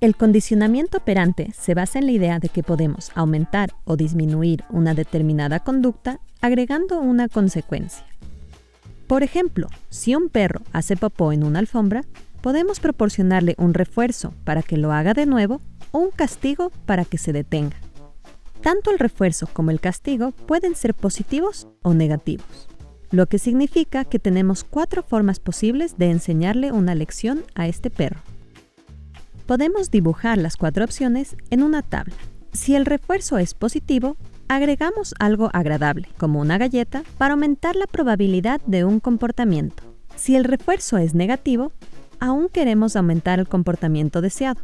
El condicionamiento operante se basa en la idea de que podemos aumentar o disminuir una determinada conducta agregando una consecuencia. Por ejemplo, si un perro hace popó en una alfombra, podemos proporcionarle un refuerzo para que lo haga de nuevo o un castigo para que se detenga. Tanto el refuerzo como el castigo pueden ser positivos o negativos, lo que significa que tenemos cuatro formas posibles de enseñarle una lección a este perro. Podemos dibujar las cuatro opciones en una tabla. Si el refuerzo es positivo, agregamos algo agradable, como una galleta, para aumentar la probabilidad de un comportamiento. Si el refuerzo es negativo, aún queremos aumentar el comportamiento deseado,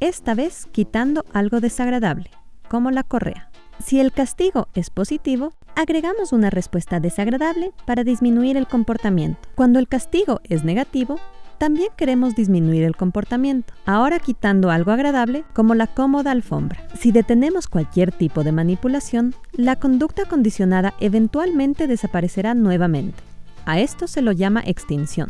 esta vez quitando algo desagradable, como la correa. Si el castigo es positivo, agregamos una respuesta desagradable para disminuir el comportamiento. Cuando el castigo es negativo, también queremos disminuir el comportamiento, ahora quitando algo agradable como la cómoda alfombra. Si detenemos cualquier tipo de manipulación, la conducta condicionada eventualmente desaparecerá nuevamente. A esto se lo llama extinción.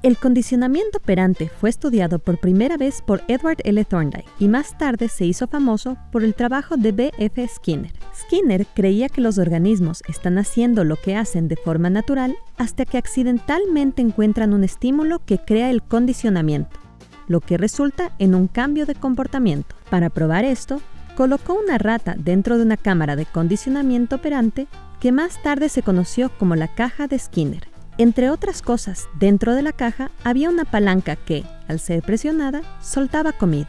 El condicionamiento operante fue estudiado por primera vez por Edward L. Thorndike y más tarde se hizo famoso por el trabajo de B. F. Skinner. Skinner creía que los organismos están haciendo lo que hacen de forma natural hasta que accidentalmente encuentran un estímulo que crea el condicionamiento, lo que resulta en un cambio de comportamiento. Para probar esto, colocó una rata dentro de una cámara de condicionamiento operante que más tarde se conoció como la caja de Skinner entre otras cosas, dentro de la caja había una palanca que, al ser presionada, soltaba comida.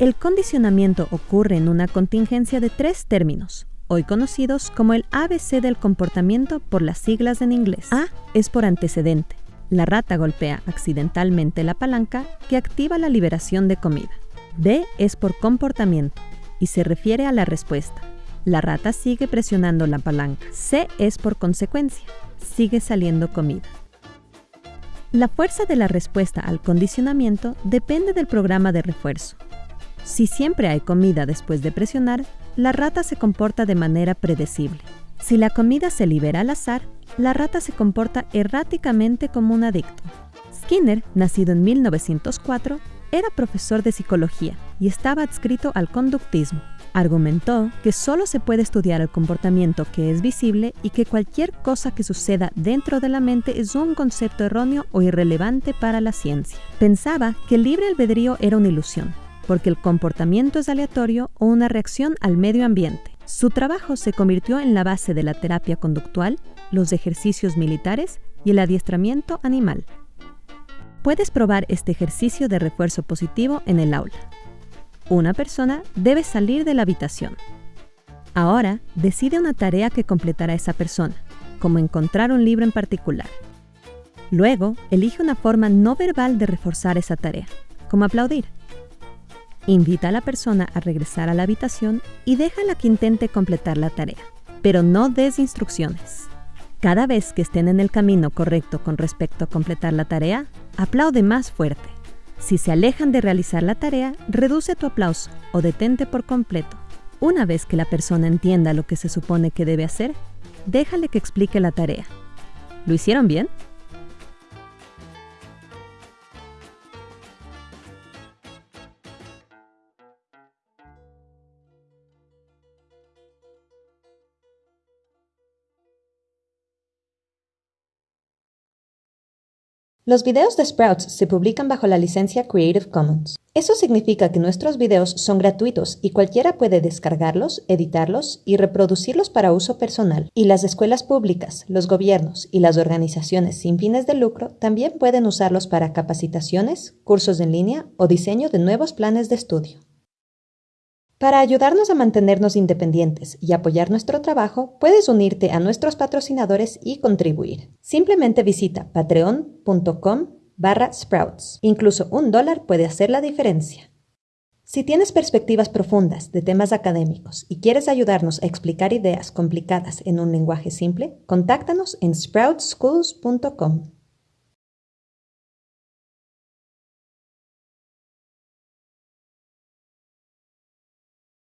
El condicionamiento ocurre en una contingencia de tres términos, hoy conocidos como el ABC del comportamiento por las siglas en inglés. A es por antecedente. La rata golpea accidentalmente la palanca que activa la liberación de comida. B es por comportamiento y se refiere a la respuesta. La rata sigue presionando la palanca. C es por consecuencia sigue saliendo comida. La fuerza de la respuesta al condicionamiento depende del programa de refuerzo. Si siempre hay comida después de presionar, la rata se comporta de manera predecible. Si la comida se libera al azar, la rata se comporta erráticamente como un adicto. Skinner, nacido en 1904, era profesor de psicología y estaba adscrito al conductismo, Argumentó que solo se puede estudiar el comportamiento que es visible y que cualquier cosa que suceda dentro de la mente es un concepto erróneo o irrelevante para la ciencia. Pensaba que el libre albedrío era una ilusión, porque el comportamiento es aleatorio o una reacción al medio ambiente. Su trabajo se convirtió en la base de la terapia conductual, los ejercicios militares y el adiestramiento animal. Puedes probar este ejercicio de refuerzo positivo en el aula una persona debe salir de la habitación. Ahora, decide una tarea que completará esa persona, como encontrar un libro en particular. Luego, elige una forma no verbal de reforzar esa tarea, como aplaudir. Invita a la persona a regresar a la habitación y déjala que intente completar la tarea, pero no des instrucciones. Cada vez que estén en el camino correcto con respecto a completar la tarea, aplaude más fuerte. Si se alejan de realizar la tarea, reduce tu aplauso o detente por completo. Una vez que la persona entienda lo que se supone que debe hacer, déjale que explique la tarea. ¿Lo hicieron bien? Los videos de Sprouts se publican bajo la licencia Creative Commons. Eso significa que nuestros videos son gratuitos y cualquiera puede descargarlos, editarlos y reproducirlos para uso personal. Y las escuelas públicas, los gobiernos y las organizaciones sin fines de lucro también pueden usarlos para capacitaciones, cursos en línea o diseño de nuevos planes de estudio. Para ayudarnos a mantenernos independientes y apoyar nuestro trabajo, puedes unirte a nuestros patrocinadores y contribuir. Simplemente visita patreon.com barra sprouts. Incluso un dólar puede hacer la diferencia. Si tienes perspectivas profundas de temas académicos y quieres ayudarnos a explicar ideas complicadas en un lenguaje simple, contáctanos en sproutschools.com.